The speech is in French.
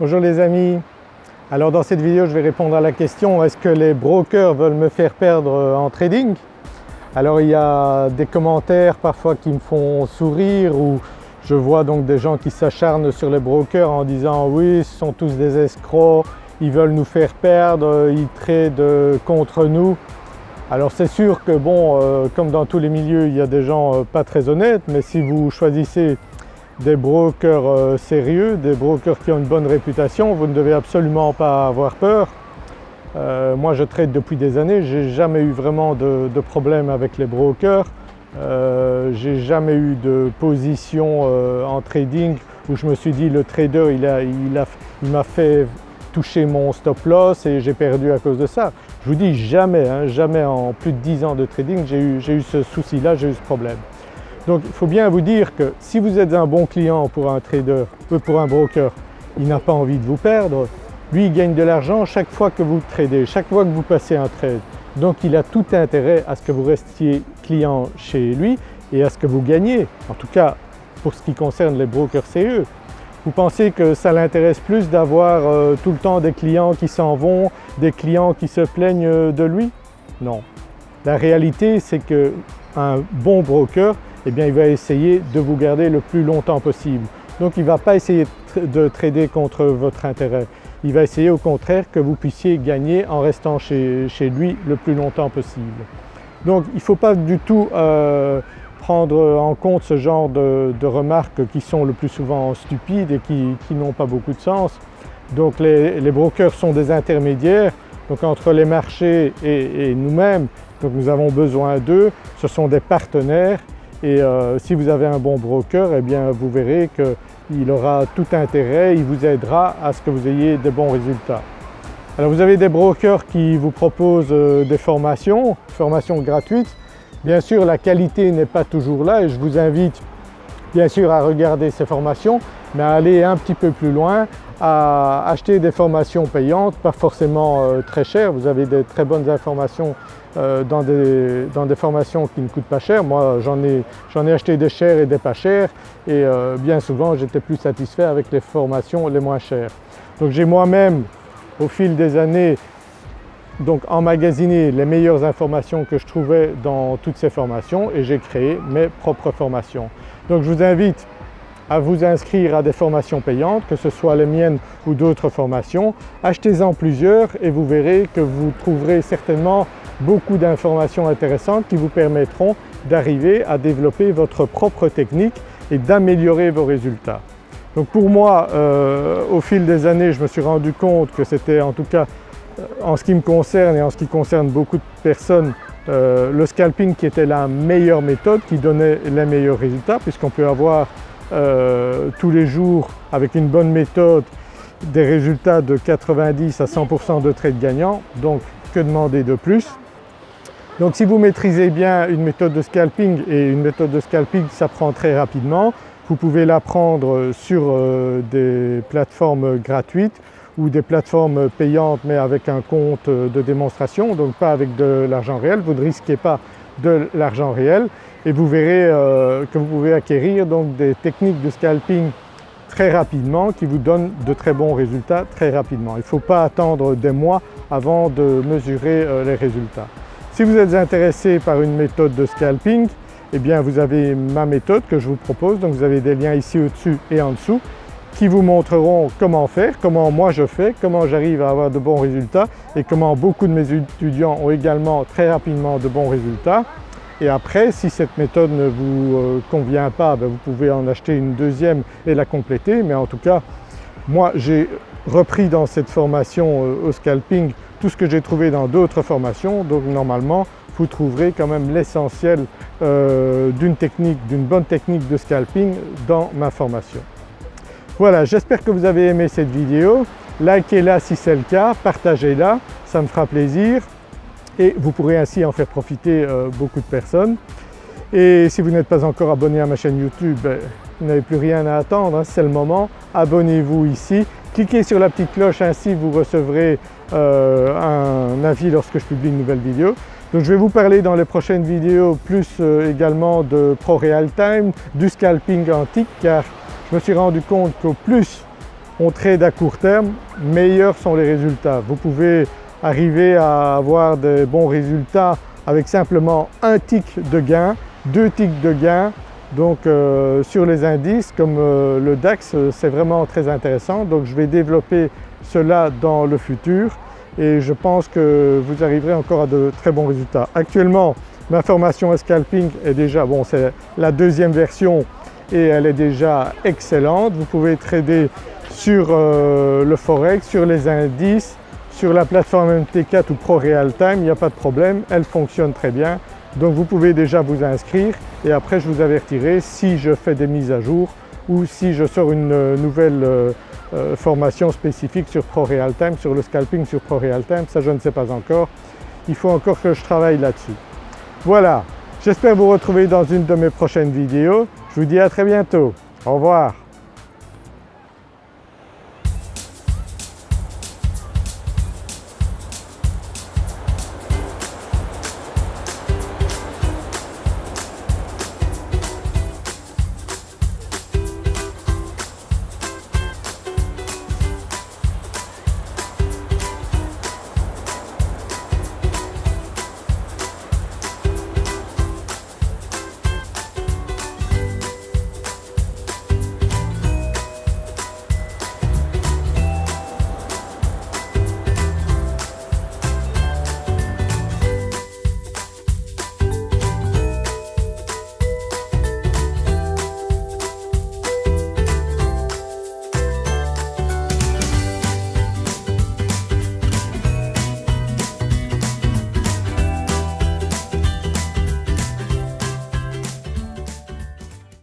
Bonjour les amis, alors dans cette vidéo je vais répondre à la question est-ce que les brokers veulent me faire perdre euh, en trading? Alors il y a des commentaires parfois qui me font sourire ou je vois donc des gens qui s'acharnent sur les brokers en disant oui ce sont tous des escrocs, ils veulent nous faire perdre, ils tradent contre nous. Alors c'est sûr que bon, euh, comme dans tous les milieux il y a des gens euh, pas très honnêtes mais si vous choisissez des brokers euh, sérieux, des brokers qui ont une bonne réputation, vous ne devez absolument pas avoir peur. Euh, moi je trade depuis des années, j'ai jamais eu vraiment de, problème avec les brokers. Euh, j'ai jamais eu de position en trading où je me suis dit le trader il m'a fait toucher mon stop loss et j'ai perdu à cause de ça. Je vous dis jamais, hein, jamais en plus de 10 ans de trading j'ai eu, eu ce souci là, j'ai eu ce problème. Donc il faut bien vous dire que si vous êtes un bon client pour un trader, ou pour un broker, il n'a pas envie de vous perdre, lui il gagne de l'argent chaque fois que vous tradez, chaque fois que vous passez un trade. Donc il a tout intérêt à ce que vous restiez client chez lui et à ce que vous gagnez, en tout cas pour ce qui concerne les brokers sérieux. Vous pensez que ça l'intéresse plus d'avoir euh, tout le temps des clients qui s'en vont, des clients qui se plaignent euh, de lui? Non. La réalité c'est qu'un bon broker eh bien il va essayer de vous garder le plus longtemps possible. Donc il ne va pas essayer de trader contre votre intérêt, il va essayer au contraire que vous puissiez gagner en restant chez, lui le plus longtemps possible. Donc il ne faut pas du tout euh, prendre en compte ce genre de, remarques qui sont le plus souvent stupides et qui, n'ont pas beaucoup de sens. Donc les, brokers sont des intermédiaires, donc entre les marchés et, et nous-mêmes, donc nous avons besoin d'eux, ce sont des partenaires et euh, si vous avez un bon broker, eh bien vous verrez qu'il aura tout intérêt, il vous aidera à ce que vous ayez de bons résultats. Alors vous avez des brokers qui vous proposent euh, des formations, formations gratuites. Bien sûr la qualité n'est pas toujours là et je vous invite bien sûr à regarder ces formations mais à aller un petit peu plus loin, à acheter des formations payantes, pas forcément euh, très chères, vous avez des très bonnes informations euh, dans des, formations qui ne coûtent pas cher. Moi j'en ai, ai, acheté des chères et des pas chères et euh, bien souvent j'étais plus satisfait avec les formations les moins chères. Donc j'ai moi-même au fil des années donc les meilleures informations que je trouvais dans toutes ces formations et j'ai créé mes propres formations. Donc je vous invite à vous inscrire à des formations payantes, que ce soit les miennes ou d'autres formations. Achetez-en plusieurs et vous verrez que vous trouverez certainement beaucoup d'informations intéressantes qui vous permettront d'arriver à développer votre propre technique et d'améliorer vos résultats. Donc pour moi, euh, au fil des années, je me suis rendu compte que c'était en tout cas euh, en ce qui me concerne et en ce qui concerne beaucoup de personnes, euh, le scalping qui était la meilleure méthode, qui donnait les meilleurs résultats puisqu'on peut avoir tous les jours avec une bonne méthode des résultats de 90 à 100% de trades gagnants, donc que demander de plus? Donc si vous maîtrisez bien une méthode de scalping et une méthode de scalping s'apprend très rapidement, vous pouvez l'apprendre sur euh, des plateformes gratuites ou des plateformes payantes mais avec un compte de démonstration, donc pas avec de l'argent réel, vous ne risquez pas de l'argent réel et vous verrez euh, que vous pouvez acquérir donc des techniques de scalping très rapidement qui vous donnent de très bons résultats très rapidement. Il ne faut pas attendre des mois avant de mesurer euh, les résultats. Si vous êtes intéressé par une méthode de scalping, eh bien vous avez ma méthode que je vous propose, donc vous avez des liens ici au-dessus et en dessous qui vous montreront comment faire, comment moi je fais, comment j'arrive à avoir de bons résultats et comment beaucoup de mes étudiants ont également très rapidement de bons résultats. Et après, si cette méthode ne vous euh, convient pas, ben, vous pouvez en acheter une deuxième et la compléter. Mais en tout cas, moi j'ai repris dans cette formation euh, au scalping tout ce que j'ai trouvé dans d'autres formations, donc normalement vous trouverez quand même l'essentiel euh, d'une technique, d'une bonne technique de scalping dans ma formation. Voilà, j'espère que vous avez aimé cette vidéo, likez-la si c'est le cas, partagez-la, ça me fera plaisir et vous pourrez ainsi en faire profiter euh, beaucoup de personnes. Et si vous n'êtes pas encore abonné à ma chaîne YouTube, ben, vous n'avez plus rien à attendre, hein, c'est le moment, abonnez-vous ici, cliquez sur la petite cloche ainsi vous recevrez euh, un avis lorsque je publie une nouvelle vidéo. Donc je vais vous parler dans les prochaines vidéos plus euh, également de Pro Real Time, du scalping antique car je me suis rendu compte qu'au plus on trade à court terme, meilleurs sont les résultats. Vous pouvez arriver à avoir des bons résultats avec simplement un tick de gain, deux ticks de gain. Donc euh, sur les indices comme euh, le DAX c'est vraiment très intéressant donc je vais développer cela dans le futur et je pense que vous arriverez encore à de très bons résultats. Actuellement ma formation scalping est déjà, bon c'est la deuxième version et elle est déjà excellente. Vous pouvez trader sur euh, le forex, sur les indices, sur la plateforme MT4 ou Pro Real Time, il n'y a pas de problème, elle fonctionne très bien. Donc vous pouvez déjà vous inscrire et après je vous avertirai si je fais des mises à jour ou si je sors une euh, nouvelle euh, formation spécifique sur Pro Real Time, sur le scalping sur Pro Real Time, ça je ne sais pas encore. Il faut encore que je travaille là-dessus. Voilà, j'espère vous retrouver dans une de mes prochaines vidéos. Je vous dis à très bientôt. Au revoir.